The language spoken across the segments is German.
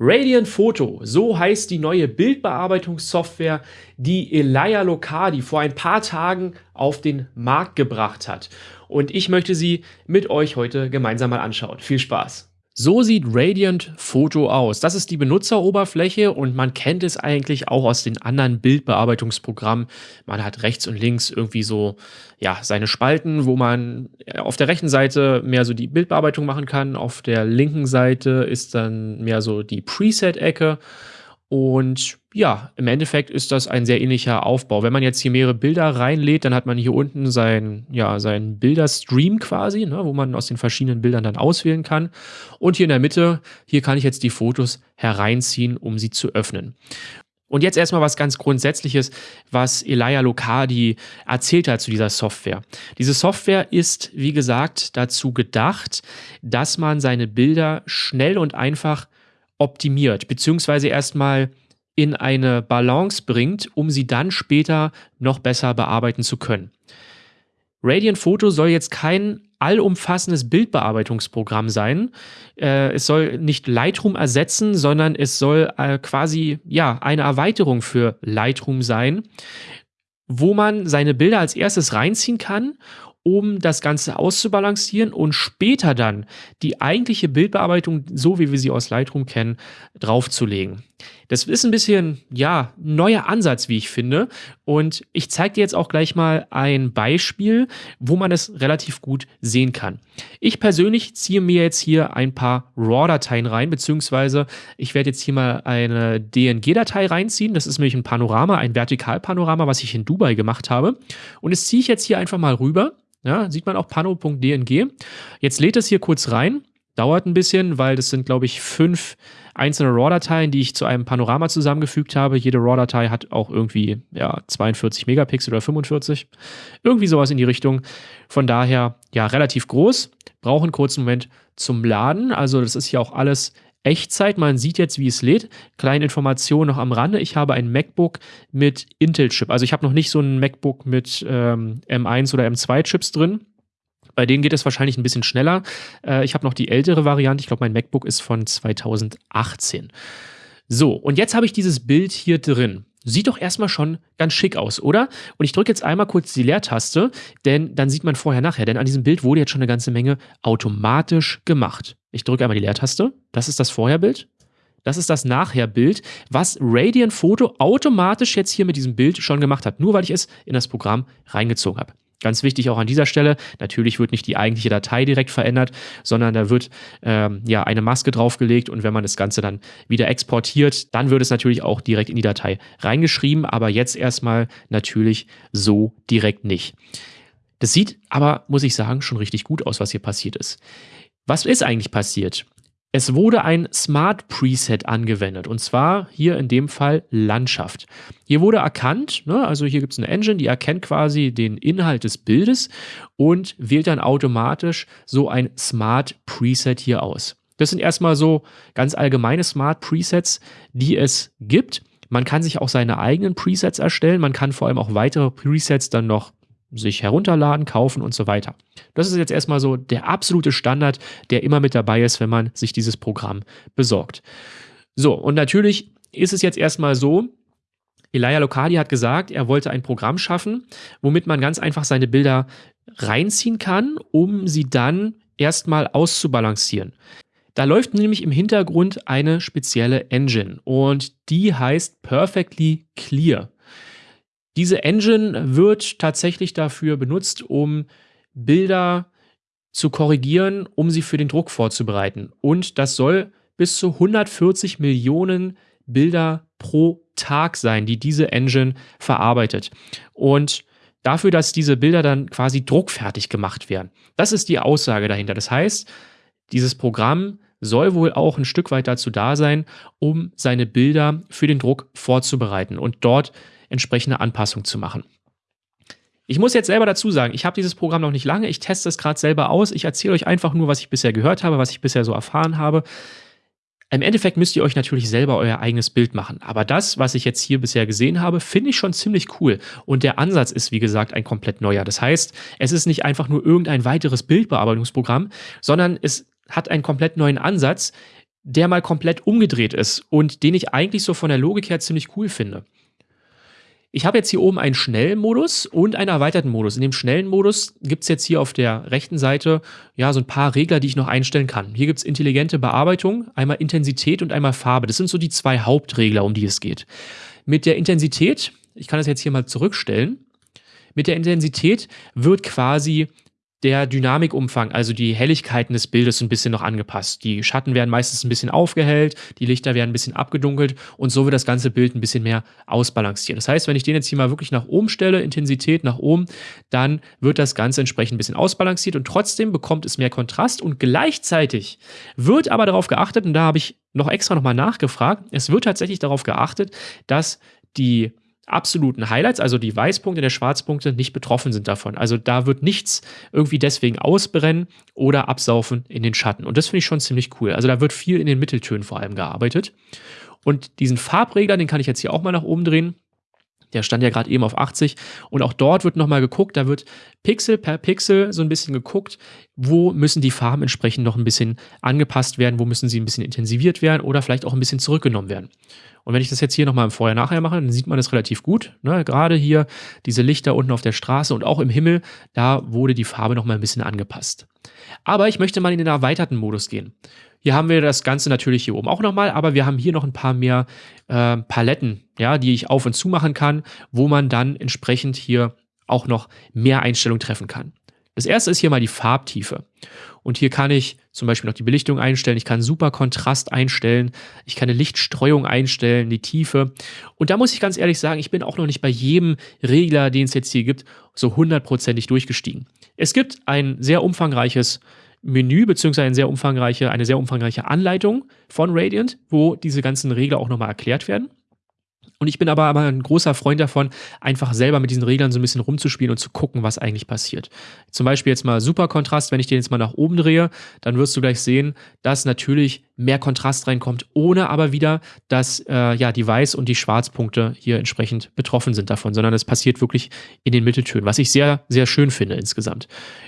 Radiant Photo, so heißt die neue Bildbearbeitungssoftware, die Elia Locardi vor ein paar Tagen auf den Markt gebracht hat. Und ich möchte sie mit euch heute gemeinsam mal anschauen. Viel Spaß! So sieht Radiant Photo aus. Das ist die Benutzeroberfläche und man kennt es eigentlich auch aus den anderen Bildbearbeitungsprogrammen. Man hat rechts und links irgendwie so ja, seine Spalten, wo man auf der rechten Seite mehr so die Bildbearbeitung machen kann. Auf der linken Seite ist dann mehr so die Preset-Ecke. Und ja, im Endeffekt ist das ein sehr ähnlicher Aufbau. Wenn man jetzt hier mehrere Bilder reinlädt, dann hat man hier unten seinen ja, sein Bilderstream quasi, ne, wo man aus den verschiedenen Bildern dann auswählen kann. Und hier in der Mitte, hier kann ich jetzt die Fotos hereinziehen, um sie zu öffnen. Und jetzt erstmal was ganz Grundsätzliches, was Elia Locardi erzählt hat zu dieser Software. Diese Software ist, wie gesagt, dazu gedacht, dass man seine Bilder schnell und einfach optimiert, beziehungsweise erstmal in eine Balance bringt, um sie dann später noch besser bearbeiten zu können. Radiant Photo soll jetzt kein allumfassendes Bildbearbeitungsprogramm sein. Äh, es soll nicht Lightroom ersetzen, sondern es soll äh, quasi ja eine Erweiterung für Lightroom sein, wo man seine Bilder als erstes reinziehen kann um das Ganze auszubalancieren und später dann die eigentliche Bildbearbeitung, so wie wir sie aus Lightroom kennen, draufzulegen. Das ist ein bisschen, ja, neuer Ansatz, wie ich finde. Und ich zeige dir jetzt auch gleich mal ein Beispiel, wo man es relativ gut sehen kann. Ich persönlich ziehe mir jetzt hier ein paar RAW-Dateien rein, beziehungsweise ich werde jetzt hier mal eine DNG-Datei reinziehen. Das ist nämlich ein Panorama, ein Vertikalpanorama, was ich in Dubai gemacht habe. Und das ziehe ich jetzt hier einfach mal rüber. Ja, sieht man auch pano.dng. Jetzt lädt es hier kurz rein. Dauert ein bisschen, weil das sind, glaube ich, fünf einzelne RAW-Dateien, die ich zu einem Panorama zusammengefügt habe. Jede RAW-Datei hat auch irgendwie ja, 42 Megapixel oder 45. Irgendwie sowas in die Richtung. Von daher, ja, relativ groß. Braucht einen kurzen Moment zum Laden. Also, das ist hier auch alles Echtzeit. Man sieht jetzt, wie es lädt. Kleine Information noch am Rande. Ich habe ein MacBook mit Intel-Chip. Also ich habe noch nicht so ein MacBook mit ähm, M1 oder M2-Chips drin. Bei denen geht es wahrscheinlich ein bisschen schneller. Äh, ich habe noch die ältere Variante. Ich glaube, mein MacBook ist von 2018. So, und jetzt habe ich dieses Bild hier drin. Sieht doch erstmal schon ganz schick aus, oder? Und ich drücke jetzt einmal kurz die Leertaste, denn dann sieht man vorher nachher. Denn an diesem Bild wurde jetzt schon eine ganze Menge automatisch gemacht. Ich drücke einmal die Leertaste. Das ist das Vorherbild. Das ist das Nachherbild, was Radiant Photo automatisch jetzt hier mit diesem Bild schon gemacht hat. Nur weil ich es in das Programm reingezogen habe. Ganz wichtig auch an dieser Stelle, natürlich wird nicht die eigentliche Datei direkt verändert, sondern da wird ähm, ja eine Maske draufgelegt und wenn man das Ganze dann wieder exportiert, dann wird es natürlich auch direkt in die Datei reingeschrieben, aber jetzt erstmal natürlich so direkt nicht. Das sieht aber, muss ich sagen, schon richtig gut aus, was hier passiert ist. Was ist eigentlich passiert? Es wurde ein Smart Preset angewendet und zwar hier in dem Fall Landschaft. Hier wurde erkannt, ne, also hier gibt es eine Engine, die erkennt quasi den Inhalt des Bildes und wählt dann automatisch so ein Smart Preset hier aus. Das sind erstmal so ganz allgemeine Smart Presets, die es gibt. Man kann sich auch seine eigenen Presets erstellen. Man kann vor allem auch weitere Presets dann noch sich herunterladen, kaufen und so weiter. Das ist jetzt erstmal so der absolute Standard, der immer mit dabei ist, wenn man sich dieses Programm besorgt. So, und natürlich ist es jetzt erstmal so, Elia Locardi hat gesagt, er wollte ein Programm schaffen, womit man ganz einfach seine Bilder reinziehen kann, um sie dann erstmal auszubalancieren. Da läuft nämlich im Hintergrund eine spezielle Engine und die heißt Perfectly Clear. Diese Engine wird tatsächlich dafür benutzt, um Bilder zu korrigieren, um sie für den Druck vorzubereiten. Und das soll bis zu 140 Millionen Bilder pro Tag sein, die diese Engine verarbeitet. Und dafür, dass diese Bilder dann quasi druckfertig gemacht werden. Das ist die Aussage dahinter. Das heißt, dieses Programm soll wohl auch ein Stück weit dazu da sein, um seine Bilder für den Druck vorzubereiten und dort entsprechende Anpassung zu machen. Ich muss jetzt selber dazu sagen, ich habe dieses Programm noch nicht lange, ich teste es gerade selber aus, ich erzähle euch einfach nur, was ich bisher gehört habe, was ich bisher so erfahren habe. Im Endeffekt müsst ihr euch natürlich selber euer eigenes Bild machen. Aber das, was ich jetzt hier bisher gesehen habe, finde ich schon ziemlich cool. Und der Ansatz ist, wie gesagt, ein komplett neuer. Das heißt, es ist nicht einfach nur irgendein weiteres Bildbearbeitungsprogramm, sondern es hat einen komplett neuen Ansatz, der mal komplett umgedreht ist und den ich eigentlich so von der Logik her ziemlich cool finde. Ich habe jetzt hier oben einen schnellen Modus und einen erweiterten Modus. In dem schnellen Modus gibt es jetzt hier auf der rechten Seite ja so ein paar Regler, die ich noch einstellen kann. Hier gibt es intelligente Bearbeitung, einmal Intensität und einmal Farbe. Das sind so die zwei Hauptregler, um die es geht. Mit der Intensität, ich kann das jetzt hier mal zurückstellen, mit der Intensität wird quasi der Dynamikumfang, also die Helligkeiten des Bildes ein bisschen noch angepasst. Die Schatten werden meistens ein bisschen aufgehellt, die Lichter werden ein bisschen abgedunkelt und so wird das ganze Bild ein bisschen mehr ausbalanciert. Das heißt, wenn ich den jetzt hier mal wirklich nach oben stelle, Intensität nach oben, dann wird das Ganze entsprechend ein bisschen ausbalanciert und trotzdem bekommt es mehr Kontrast und gleichzeitig wird aber darauf geachtet, und da habe ich noch extra nochmal nachgefragt, es wird tatsächlich darauf geachtet, dass die absoluten Highlights, also die Weißpunkte der Schwarzpunkte, nicht betroffen sind davon. Also da wird nichts irgendwie deswegen ausbrennen oder absaufen in den Schatten. Und das finde ich schon ziemlich cool. Also da wird viel in den Mitteltönen vor allem gearbeitet. Und diesen Farbregler, den kann ich jetzt hier auch mal nach oben drehen. Der stand ja gerade eben auf 80 und auch dort wird nochmal geguckt, da wird Pixel per Pixel so ein bisschen geguckt, wo müssen die Farben entsprechend noch ein bisschen angepasst werden, wo müssen sie ein bisschen intensiviert werden oder vielleicht auch ein bisschen zurückgenommen werden. Und wenn ich das jetzt hier nochmal im Vorher-Nachher mache, dann sieht man das relativ gut. Ne? Gerade hier diese Lichter unten auf der Straße und auch im Himmel, da wurde die Farbe nochmal ein bisschen angepasst. Aber ich möchte mal in den erweiterten Modus gehen. Hier haben wir das Ganze natürlich hier oben auch nochmal, aber wir haben hier noch ein paar mehr äh, Paletten, ja, die ich auf und zu machen kann, wo man dann entsprechend hier auch noch mehr Einstellungen treffen kann. Das erste ist hier mal die Farbtiefe. Und hier kann ich zum Beispiel noch die Belichtung einstellen, ich kann super Kontrast einstellen, ich kann eine Lichtstreuung einstellen, die Tiefe. Und da muss ich ganz ehrlich sagen, ich bin auch noch nicht bei jedem Regler, den es jetzt hier gibt, so hundertprozentig durchgestiegen. Es gibt ein sehr umfangreiches Menü beziehungsweise eine sehr umfangreiche, eine sehr umfangreiche Anleitung von Radiant, wo diese ganzen Regler auch nochmal erklärt werden. Und ich bin aber, aber ein großer Freund davon, einfach selber mit diesen Reglern so ein bisschen rumzuspielen und zu gucken, was eigentlich passiert. Zum Beispiel jetzt mal Superkontrast, wenn ich den jetzt mal nach oben drehe, dann wirst du gleich sehen, dass natürlich mehr Kontrast reinkommt, ohne aber wieder, dass äh, ja die Weiß- und die Schwarzpunkte hier entsprechend betroffen sind davon, sondern es passiert wirklich in den Mitteltönen, was ich sehr, sehr schön finde insgesamt.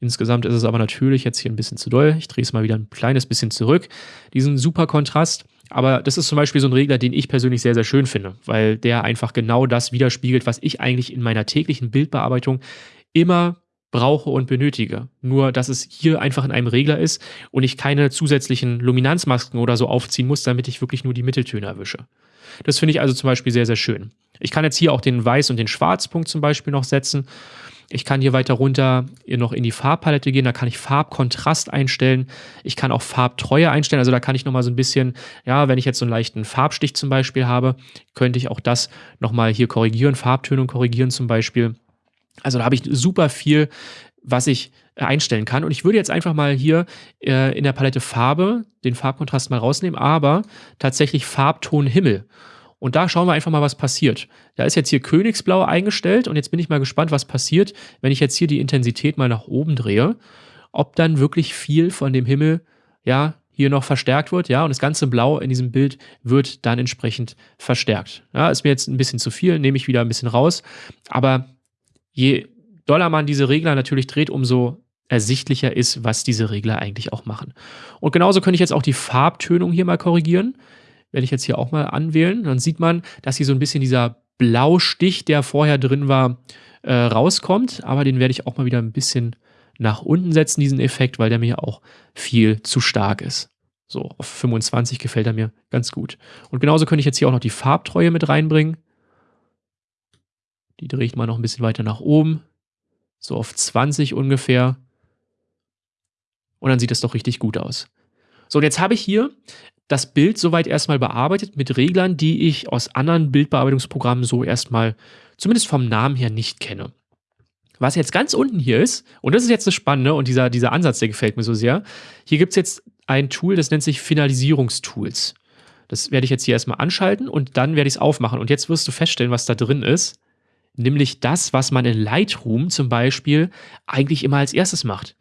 Insgesamt ist es aber natürlich jetzt hier ein bisschen zu doll. Ich drehe es mal wieder ein kleines bisschen zurück, diesen Superkontrast. Aber das ist zum Beispiel so ein Regler, den ich persönlich sehr, sehr schön finde, weil der einfach genau das widerspiegelt, was ich eigentlich in meiner täglichen Bildbearbeitung immer brauche und benötige. Nur, dass es hier einfach in einem Regler ist und ich keine zusätzlichen Luminanzmasken oder so aufziehen muss, damit ich wirklich nur die Mitteltöne erwische. Das finde ich also zum Beispiel sehr, sehr schön. Ich kann jetzt hier auch den Weiß- und den Schwarzpunkt zum Beispiel noch setzen ich kann hier weiter runter noch in die Farbpalette gehen, da kann ich Farbkontrast einstellen. Ich kann auch Farbtreue einstellen, also da kann ich nochmal so ein bisschen, ja, wenn ich jetzt so einen leichten Farbstich zum Beispiel habe, könnte ich auch das nochmal hier korrigieren, Farbtönung korrigieren zum Beispiel. Also da habe ich super viel, was ich einstellen kann. Und ich würde jetzt einfach mal hier äh, in der Palette Farbe den Farbkontrast mal rausnehmen, aber tatsächlich Farbton Himmel. Und da schauen wir einfach mal, was passiert. Da ist jetzt hier Königsblau eingestellt und jetzt bin ich mal gespannt, was passiert, wenn ich jetzt hier die Intensität mal nach oben drehe, ob dann wirklich viel von dem Himmel, ja, hier noch verstärkt wird, ja, und das ganze Blau in diesem Bild wird dann entsprechend verstärkt. Ja, ist mir jetzt ein bisschen zu viel, nehme ich wieder ein bisschen raus, aber je doller man diese Regler natürlich dreht, umso ersichtlicher ist, was diese Regler eigentlich auch machen. Und genauso könnte ich jetzt auch die Farbtönung hier mal korrigieren werde ich jetzt hier auch mal anwählen. Dann sieht man, dass hier so ein bisschen dieser Blaustich, der vorher drin war, äh, rauskommt. Aber den werde ich auch mal wieder ein bisschen nach unten setzen, diesen Effekt, weil der mir auch viel zu stark ist. So, auf 25 gefällt er mir ganz gut. Und genauso könnte ich jetzt hier auch noch die Farbtreue mit reinbringen. Die drehe ich mal noch ein bisschen weiter nach oben. So auf 20 ungefähr. Und dann sieht das doch richtig gut aus. So, und jetzt habe ich hier das Bild soweit erstmal bearbeitet mit Reglern, die ich aus anderen Bildbearbeitungsprogrammen so erstmal, zumindest vom Namen her, nicht kenne. Was jetzt ganz unten hier ist, und das ist jetzt das Spannende und dieser, dieser Ansatz, der gefällt mir so sehr, hier gibt es jetzt ein Tool, das nennt sich Finalisierungstools. Das werde ich jetzt hier erstmal anschalten und dann werde ich es aufmachen. Und jetzt wirst du feststellen, was da drin ist. Nämlich das, was man in Lightroom zum Beispiel eigentlich immer als erstes macht.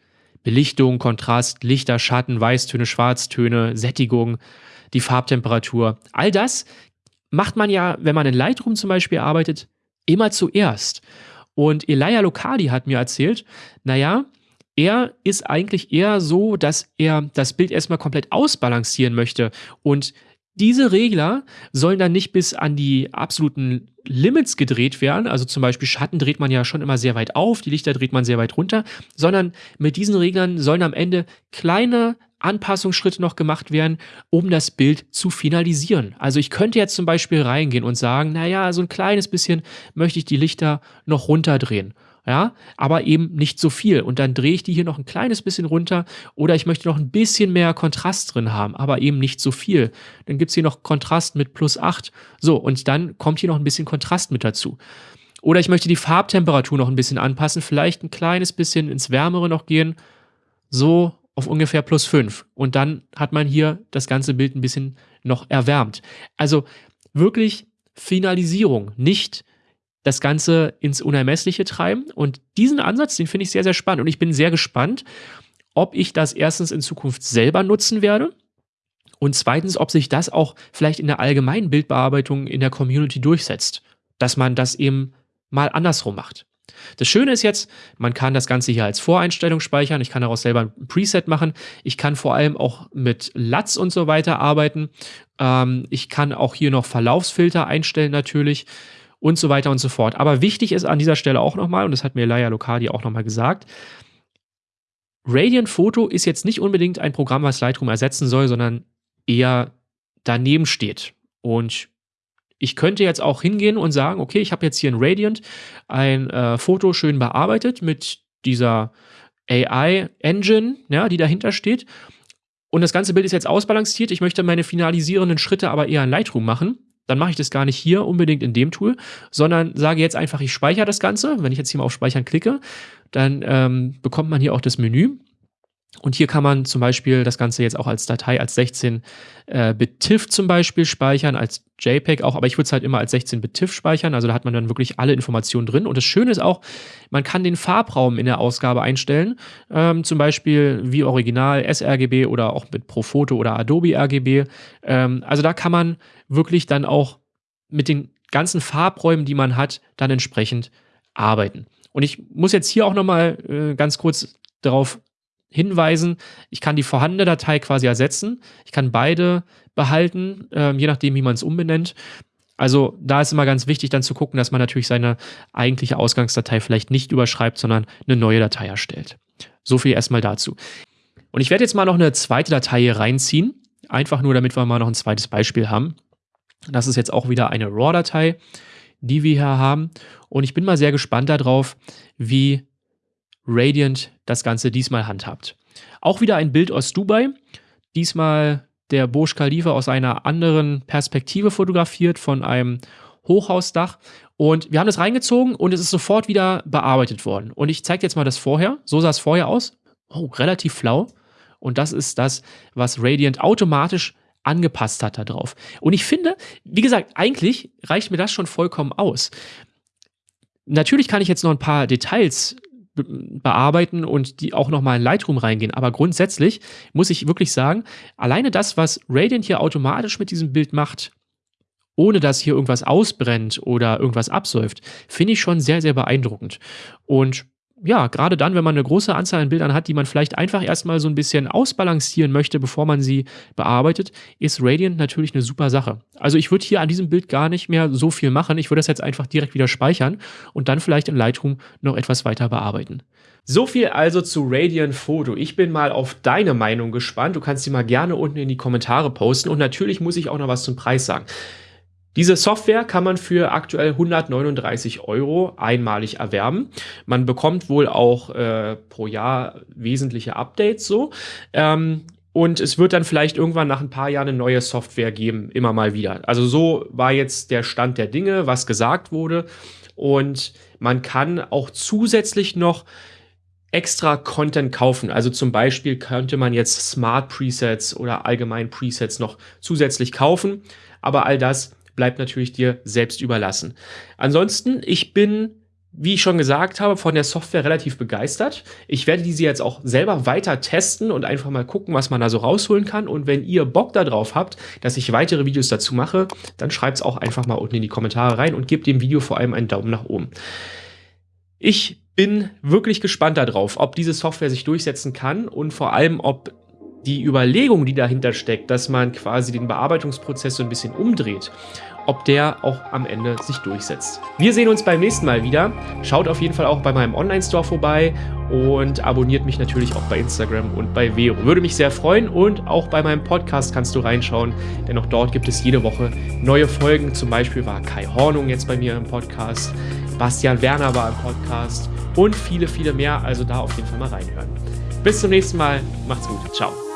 Belichtung, Kontrast, Lichter, Schatten, Weißtöne, Schwarztöne, Sättigung, die Farbtemperatur. All das macht man ja, wenn man in Lightroom zum Beispiel arbeitet, immer zuerst. Und Elia Locardi hat mir erzählt, naja, er ist eigentlich eher so, dass er das Bild erstmal komplett ausbalancieren möchte und diese Regler sollen dann nicht bis an die absoluten Limits gedreht werden, also zum Beispiel Schatten dreht man ja schon immer sehr weit auf, die Lichter dreht man sehr weit runter, sondern mit diesen Reglern sollen am Ende kleine Anpassungsschritte noch gemacht werden, um das Bild zu finalisieren. Also ich könnte jetzt zum Beispiel reingehen und sagen, naja, so ein kleines bisschen möchte ich die Lichter noch runterdrehen ja, aber eben nicht so viel. Und dann drehe ich die hier noch ein kleines bisschen runter oder ich möchte noch ein bisschen mehr Kontrast drin haben, aber eben nicht so viel. Dann gibt's hier noch Kontrast mit plus 8. So, und dann kommt hier noch ein bisschen Kontrast mit dazu. Oder ich möchte die Farbtemperatur noch ein bisschen anpassen, vielleicht ein kleines bisschen ins Wärmere noch gehen, so auf ungefähr plus 5. Und dann hat man hier das ganze Bild ein bisschen noch erwärmt. Also wirklich Finalisierung, nicht das Ganze ins Unermessliche treiben. Und diesen Ansatz, den finde ich sehr, sehr spannend. Und ich bin sehr gespannt, ob ich das erstens in Zukunft selber nutzen werde. Und zweitens, ob sich das auch vielleicht in der allgemeinen Bildbearbeitung in der Community durchsetzt. Dass man das eben mal andersrum macht. Das Schöne ist jetzt, man kann das Ganze hier als Voreinstellung speichern. Ich kann daraus selber ein Preset machen. Ich kann vor allem auch mit LUTs und so weiter arbeiten. Ähm, ich kann auch hier noch Verlaufsfilter einstellen natürlich und so weiter und so fort. Aber wichtig ist an dieser Stelle auch nochmal, und das hat mir Laia Locardi auch nochmal gesagt, Radiant Photo ist jetzt nicht unbedingt ein Programm, was Lightroom ersetzen soll, sondern eher daneben steht. Und ich könnte jetzt auch hingehen und sagen, okay, ich habe jetzt hier in Radiant ein äh, Foto schön bearbeitet mit dieser AI-Engine, ja, die dahinter steht. Und das ganze Bild ist jetzt ausbalanciert. Ich möchte meine finalisierenden Schritte aber eher in Lightroom machen dann mache ich das gar nicht hier unbedingt in dem Tool, sondern sage jetzt einfach, ich speichere das Ganze. Wenn ich jetzt hier mal auf Speichern klicke, dann ähm, bekommt man hier auch das Menü. Und hier kann man zum Beispiel das Ganze jetzt auch als Datei als 16-Bit äh, zum Beispiel speichern, als JPEG auch, aber ich würde es halt immer als 16-Bit TIFF speichern, also da hat man dann wirklich alle Informationen drin. Und das Schöne ist auch, man kann den Farbraum in der Ausgabe einstellen, ähm, zum Beispiel wie Original sRGB oder auch mit Profoto oder Adobe RGB. Ähm, also da kann man wirklich dann auch mit den ganzen Farbräumen, die man hat, dann entsprechend arbeiten. Und ich muss jetzt hier auch nochmal äh, ganz kurz darauf hinweisen, ich kann die vorhandene Datei quasi ersetzen. Ich kann beide behalten, äh, je nachdem, wie man es umbenennt. Also da ist immer ganz wichtig dann zu gucken, dass man natürlich seine eigentliche Ausgangsdatei vielleicht nicht überschreibt, sondern eine neue Datei erstellt. So viel erstmal dazu. Und ich werde jetzt mal noch eine zweite Datei hier reinziehen, einfach nur damit wir mal noch ein zweites Beispiel haben. Das ist jetzt auch wieder eine RAW-Datei, die wir hier haben. Und ich bin mal sehr gespannt darauf, wie Radiant das Ganze diesmal handhabt. Auch wieder ein Bild aus Dubai. Diesmal der Burj Khalifa aus einer anderen Perspektive fotografiert von einem Hochhausdach. Und wir haben das reingezogen und es ist sofort wieder bearbeitet worden. Und ich zeige jetzt mal das vorher. So sah es vorher aus. Oh, relativ flau. Und das ist das, was Radiant automatisch angepasst hat darauf. Und ich finde, wie gesagt, eigentlich reicht mir das schon vollkommen aus. Natürlich kann ich jetzt noch ein paar Details bearbeiten und die auch nochmal in Lightroom reingehen. Aber grundsätzlich muss ich wirklich sagen, alleine das, was Radiant hier automatisch mit diesem Bild macht, ohne dass hier irgendwas ausbrennt oder irgendwas absäuft, finde ich schon sehr, sehr beeindruckend. Und ja, gerade dann, wenn man eine große Anzahl an Bildern hat, die man vielleicht einfach erstmal so ein bisschen ausbalancieren möchte, bevor man sie bearbeitet, ist Radiant natürlich eine super Sache. Also ich würde hier an diesem Bild gar nicht mehr so viel machen. Ich würde das jetzt einfach direkt wieder speichern und dann vielleicht in Lightroom noch etwas weiter bearbeiten. So viel also zu Radiant Photo. Ich bin mal auf deine Meinung gespannt. Du kannst sie mal gerne unten in die Kommentare posten und natürlich muss ich auch noch was zum Preis sagen. Diese Software kann man für aktuell 139 Euro einmalig erwerben. Man bekommt wohl auch äh, pro Jahr wesentliche Updates so. Ähm, und es wird dann vielleicht irgendwann nach ein paar Jahren eine neue Software geben, immer mal wieder. Also so war jetzt der Stand der Dinge, was gesagt wurde. Und man kann auch zusätzlich noch extra Content kaufen. Also zum Beispiel könnte man jetzt Smart Presets oder allgemein Presets noch zusätzlich kaufen. Aber all das bleibt natürlich dir selbst überlassen. Ansonsten, ich bin wie ich schon gesagt habe, von der Software relativ begeistert. Ich werde diese jetzt auch selber weiter testen und einfach mal gucken, was man da so rausholen kann. Und wenn ihr Bock darauf habt, dass ich weitere Videos dazu mache, dann schreibt es auch einfach mal unten in die Kommentare rein und gebt dem Video vor allem einen Daumen nach oben. Ich bin wirklich gespannt darauf, ob diese Software sich durchsetzen kann und vor allem, ob die Überlegung, die dahinter steckt, dass man quasi den Bearbeitungsprozess so ein bisschen umdreht, ob der auch am Ende sich durchsetzt. Wir sehen uns beim nächsten Mal wieder. Schaut auf jeden Fall auch bei meinem Online-Store vorbei und abonniert mich natürlich auch bei Instagram und bei Vero. Würde mich sehr freuen und auch bei meinem Podcast kannst du reinschauen, denn auch dort gibt es jede Woche neue Folgen. Zum Beispiel war Kai Hornung jetzt bei mir im Podcast, Bastian Werner war im Podcast und viele, viele mehr. Also da auf jeden Fall mal reinhören. Bis zum nächsten Mal. Macht's gut. Ciao.